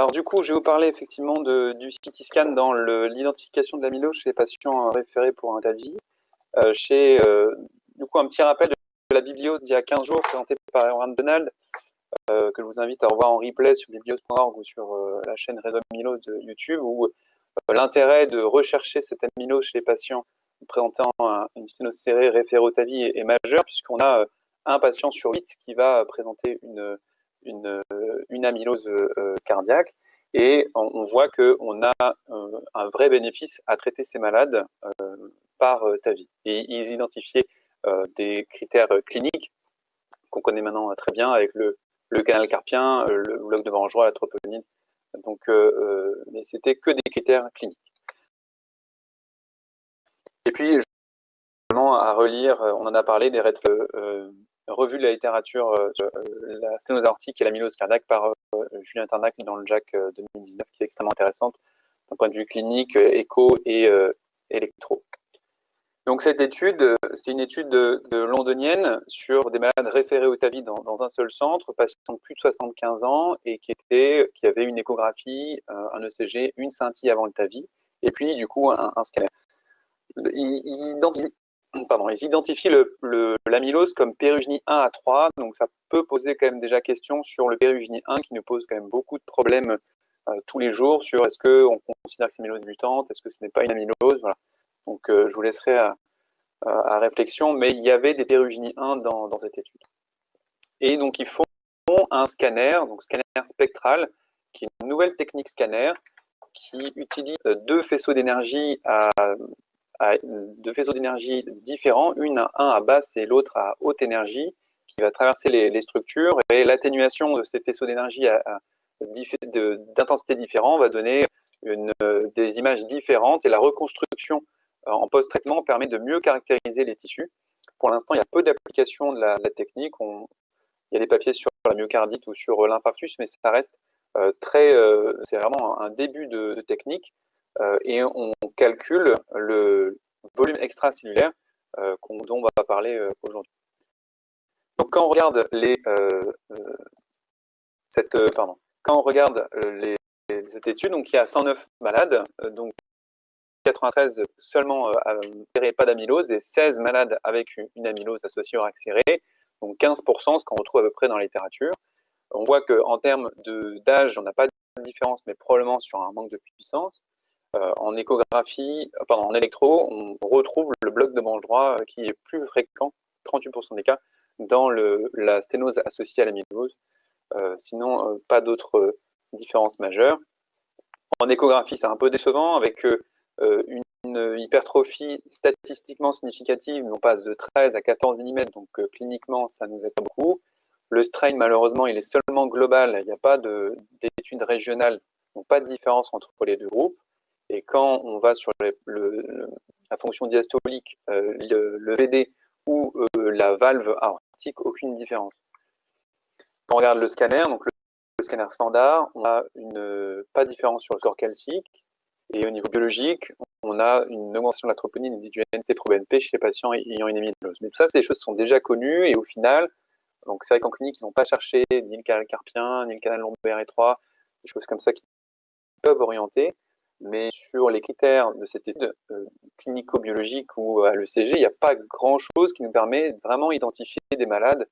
Alors du coup, je vais vous parler effectivement du CT scan dans l'identification de l'amylose chez les patients référés pour un TAVI. Euh, chez, euh, du coup, un petit rappel de la bibliose d'il y a 15 jours présentée par Erwan Donald, euh, que je vous invite à revoir en replay sur bibliose.org ou sur la chaîne Réseau Amylose de YouTube, où l'intérêt de rechercher cette amylose chez les patients présentant une sténose serrée référée au TAVI est, est majeur, puisqu'on a un patient sur 8 qui va présenter une une, une amylose euh, cardiaque. Et on, voit qu'on a euh, un vrai bénéfice à traiter ces malades euh, par TAVI. Et ils identifiaient des critères cliniques qu'on connaît maintenant très bien avec le, le canal carpien, le bloc de Barangerois, la troponine. Donc, mais c'était que des critères cliniques. Et puis, à relire, on en a parlé, des revue de la littérature euh, euh, la sténose aortique et l'amylose cardiaque par euh, Julien Tarnac dans le JAC 2019, qui est extrêmement intéressante d'un point de vue clinique, écho et électro. Donc cette étude, c'est une étude de, londonienne sur des malades référés au TAVI dans, un seul centre, patients de plus de 75 ans et qui, était, qui avaient une échographie, un ECG, une scintille avant le TAVI, et puis du coup un, scanner. Ils, ils identifient l'amylose comme pérugénie 1 à 3, donc ça peut poser quand même déjà question sur le pérugénie 1 qui nous pose quand même beaucoup de problèmes euh, tous les jours sur est-ce qu'on considère que c'est amylose mutante, est-ce que ce n'est pas une amylose, voilà. Donc euh, je vous laisserai à, réflexion, mais il y avait des pérugénies 1 dans, cette étude. Et donc ils font un scanner, donc scanner spectral, qui est une nouvelle technique scanner qui utilise deux faisceaux d'énergie à deux faisceaux d'énergie différents, une un à basse et l'autre à haute énergie, qui va traverser les, structures. Et l'atténuation de ces faisceaux d'énergie d'intensité différente va donner des images différentes. Et la reconstruction en post-traitement permet de mieux caractériser les tissus. Pour l'instant, il y a peu d'applications de, la, technique. il y a des papiers sur la myocardite ou sur l'infarctus, mais ça reste euh, très... Euh, c'est vraiment un début de technique. Euh, et on calcule le volume extracellulaire euh, dont on va parler euh, aujourd'hui. Donc quand on regarde cette, quand on regarde cette étude, donc il y a 109 malades, donc 93 seulement euh, pas d'amylose et 16 malades avec une amylose associée au accéléré, donc 15%, ce qu'on retrouve à peu près dans la littérature. On voit qu'en termes d'âge, on n'a pas de différence, mais probablement sur un manque de puissance. Euh, en échographie, euh, pardon, en électro, on retrouve le bloc de manche droit euh, qui est plus fréquent, 38% des cas, dans la sténose associée à l'amylose. sinon, pas d'autres différences majeures. En échographie, c'est un peu décevant, avec une, hypertrophie statistiquement significative, on passe de 13 à 14 mm, donc cliniquement, ça nous aide pas beaucoup. Le strain, malheureusement, il est seulement global, il n'y a pas d'études régionales, donc pas de différence entre les deux groupes. Et quand on va sur la fonction diastolique, euh, le, VD ou euh, la valve aortique, aucune différence. Quand on regarde le scanner, donc le, scanner standard, on a une, pas de différence sur le score calcique. Et au niveau biologique, on a une augmentation de la troponine et du NT-proBNP chez les patients ayant une amylose. Mais tout ça, c'est des choses qui sont déjà connues et au final, donc c'est vrai qu'en clinique, ils n'ont pas cherché ni le canal carpien, ni le canal lombaire étroit, des choses comme ça qui peuvent orienter mais sur les critères de cette étude euh, clinico-biologique ou à l'ECG, il n'y a pas grand-chose qui nous permet vraiment identifier des malades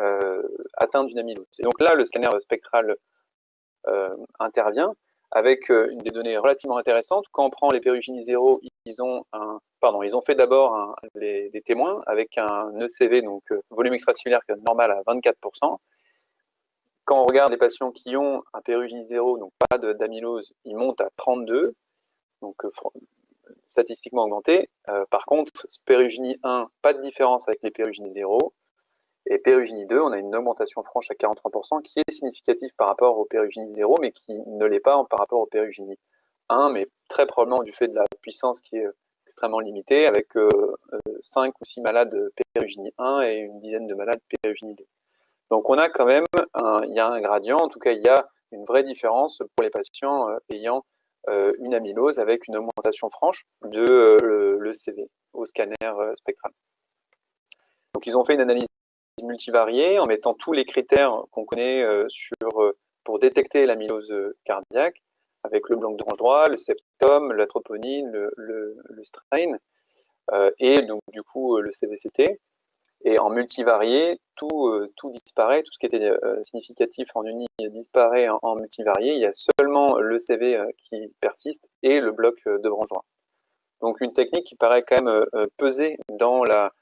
euh, atteints d'une amylose. Et donc là, le scanner spectral euh, intervient avec des données relativement intéressantes. Quand on prend les pérugénies zéro, ils ont, un, pardon, ils ont fait d'abord des témoins avec un ECV, donc volume extracellulaire normal à 24%, quand on regarde les patients qui ont un pérugénie 0, donc pas d'amylose, ils montent à 32, donc euh, statistiquement augmenté. Euh, par contre, pérugénie 1, pas de différence avec les pérugénies 0. Et pérugénie 2, on a une augmentation franche à 43% qui est significative par rapport au pérugénie 0, mais qui ne l'est pas par rapport au pérugénie 1, mais très probablement du fait de la puissance qui est extrêmement limitée, avec 5 euh, ou 6 malades pérugénie 1 et une dizaine de malades pérugénie 2. Donc on a quand même, un, il y a un gradient, en tout cas il y a une vraie différence pour les patients euh, ayant euh, une amylose avec une augmentation franche de euh, le, CV au scanner spectral. Donc ils ont fait une analyse multivariée en mettant tous les critères qu'on connaît pour détecter l'amylose cardiaque avec le blanc d'orange droit, le septum, la troponine, le, le, strain, et donc du coup le CVCT. Et en multivarié, tout, tout disparaît, tout ce qui était significatif en uni disparaît en, multivarié. Il y a seulement le CV qui persiste et le bloc de branche droit. Donc une technique qui paraît quand même peser dans la,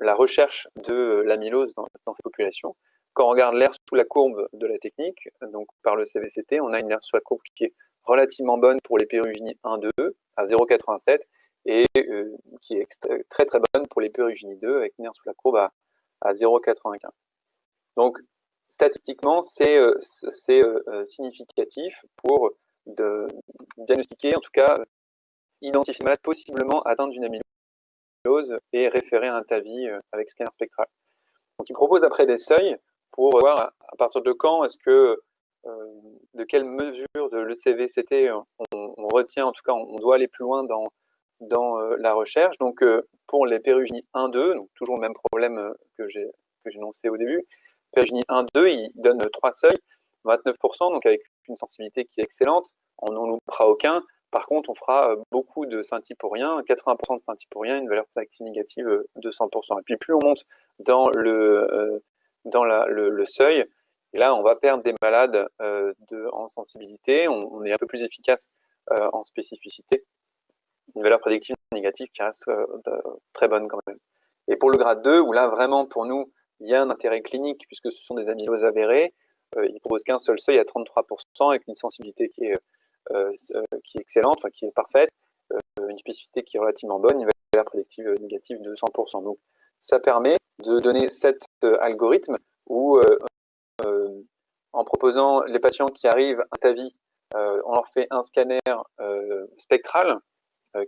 la recherche de l'amylose dans, ces populations. Quand on regarde l'air sous la courbe de la technique, donc par le CVCT, on a une aire sous la courbe qui est relativement bonne pour les péruginies 1-2 à 0,87 et euh, qui est très très bonne pour les péruginies 2 avec une sous la courbe à, 0,95. Donc statistiquement, c'est euh, euh, significatif pour diagnostiquer, en tout cas identifier malade possiblement atteint d'une amylose et référer un TAVI avec scanner spectral. Donc, il propose après des seuils pour voir à partir de quand est-ce que, de quelle mesure de l'ECVCT on, on, retient, en tout cas, on, doit aller plus loin dans, dans euh, la recherche. Donc, pour les péruginies 1-2, donc toujours le même problème que j'ai énoncé au début, pérugenie 1-2, il donne trois seuils, 29%, donc avec une sensibilité qui est excellente, on n'en loupera aucun, par contre, on fera euh, beaucoup de scintille pour rien, 80% de scintille pour rien, une valeur prédictive négative euh, de 100%. Et puis plus on monte dans le, euh, dans le, seuil, là on va perdre des malades de, en sensibilité, on, est un peu plus efficace en spécificité. Une valeur prédictive négative qui reste très bonne quand même. Et pour le grade 2, où là vraiment pour nous, il y a un intérêt clinique puisque ce sont des amyloses avérées, il propose qu'un seul seuil à 33% avec une sensibilité qui est euh, euh, qui est excellente, enfin, qui est parfaite, euh, une spécificité qui est relativement bonne, une valeur prédictive négative de 100%. Donc, ça permet de donner cet algorithme où, en proposant les patients qui arrivent à TAVI, on leur fait un scanner spectral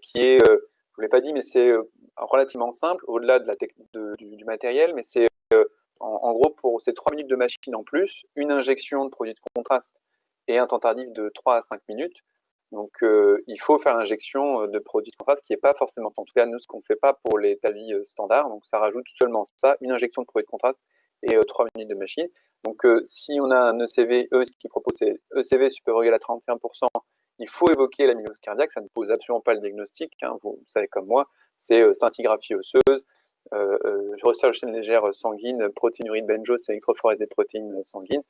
qui est, je ne vous l'ai pas dit, mais c'est relativement simple, au-delà de du, matériel, mais c'est en, gros pour ces 3 minutes de machine en plus, une injection de produit de contraste et un temps tardif de 3 à 5 minutes. Donc, euh, il faut faire l'injection euh, de produits de contraste, qui n'est pas forcément, en tout cas, nous, ce qu'on ne fait pas pour les TAVI euh, standards. Donc, ça rajoute seulement ça, une injection de produit de contraste et 3 minutes de machine. Donc, si on a un ECV, eux, ce qu'ils proposent, c'est ECV supérieur égal à 31%, il faut évoquer l'amylose cardiaque, ça ne pose absolument pas le diagnostic, hein, vous, savez comme moi, c'est scintigraphie osseuse, recherche légère sanguine, protéinurie de Benjo, c'est électrophorèse des protéines sanguines.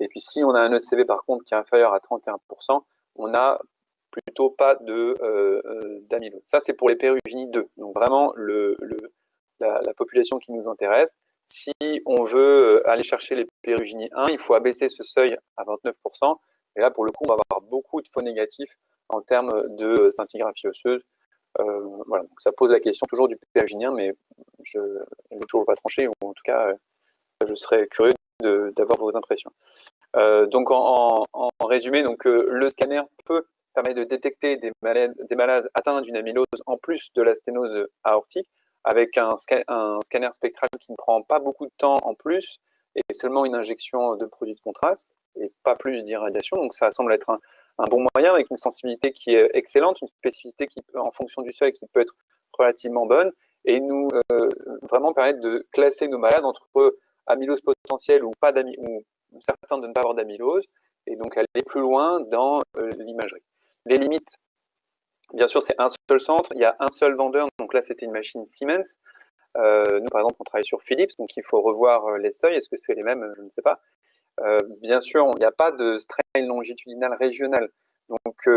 Et puis si on a un ECV par contre qui est inférieur à 31%, on n'a plutôt pas euh, euh, d'amylose. Ça c'est pour les péruginies 2, donc vraiment le, la, population qui nous intéresse. Si on veut euh, aller chercher les péruginies 1, il faut abaisser ce seuil à 29%, et là pour le coup on va avoir beaucoup de faux négatifs en termes de scintigraphie osseuse. voilà, donc ça pose la question toujours du péruginien, mais je ne vais toujours pas trancher, ou en tout cas je serais curieux d'avoir vos impressions. Euh, donc en, résumé, donc, euh, le scanner peut permettre de détecter des malades, des malades atteints d'une amylose en plus de la sténose aortique, avec un, un, scanner spectral qui ne prend pas beaucoup de temps en plus, et seulement une injection de produits de contraste, et pas plus d'irradiation. Donc ça semble être un, bon moyen, avec une sensibilité qui est excellente, une spécificité qui, en fonction du seuil, qui peut être relativement bonne, et nous euh, vraiment permettre de classer nos malades entre amylose potentielle ou pas ou certains de ne pas avoir d'amylose, et donc aller plus loin dans euh, l'imagerie. Les limites, bien sûr, c'est un seul centre, il y a un seul vendeur, donc là c'était une machine Siemens. Euh, nous, par exemple, on travaille sur Philips, donc il faut revoir les seuils, est-ce que c'est les mêmes? Je ne sais pas. Bien sûr, il n'y a pas de strain longitudinal régional, donc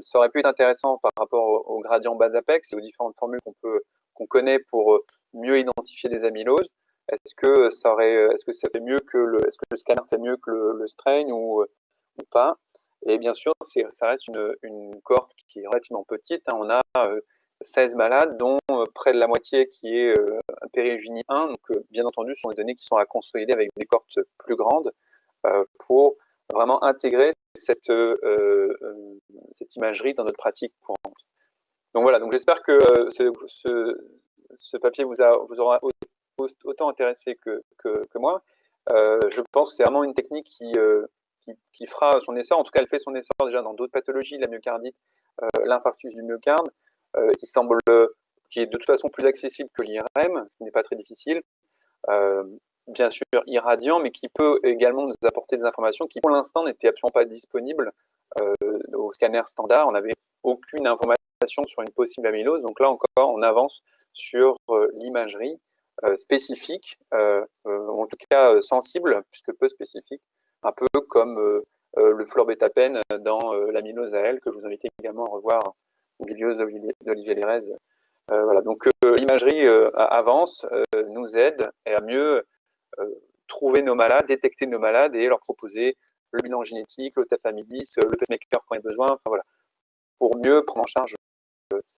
ça aurait pu être intéressant par rapport au, gradient bas apex et aux différentes formules qu'on connaît pour mieux identifier des amyloses. Est-ce que est-ce que ça fait mieux que le, est-ce que le scanner fait mieux que le, strain ou, ou pas? Et bien sûr, ça reste une, une, cohorte qui est relativement petite. Hein. On a 16 euh, malades, dont euh, près de la moitié qui est euh, périgénie 1. Donc, bien entendu, ce sont des données qui sont à consolider avec des cohortes plus grandes pour vraiment intégrer cette, cette imagerie dans notre pratique courante. Donc voilà, donc j'espère que ce, ce, papier vous, a, vous aura autant intéressé que, que, moi. Euh, je pense que c'est vraiment une technique euh, qui, qui, fera son essor. En tout cas, elle fait son essor déjà dans d'autres pathologies, la myocardite, euh, l'infarctus du myocarde, qui semble, qui est de toute façon plus accessible que l'IRM, ce qui n'est pas très difficile. bien sûr irradiant, mais qui peut également nous apporter des informations qui, pour l'instant, n'étaient absolument pas disponibles au scanner standard. On n'avait aucune information sur une possible amylose. Donc là encore, on avance sur l'imagerie spécifique, en tout cas sensible, puisque peu spécifique, un peu comme le fluorbétapène dans l'amylose à que je vous invite également à revoir en bibliothèque d'Olivier Lérez euh, voilà, donc euh, l'imagerie euh, avance, nous aide à mieux trouver nos malades, détecter nos malades et leur proposer le bilan génétique, le tafamidis, le pacemaker quand il y a besoin, enfin, voilà, pour mieux prendre en charge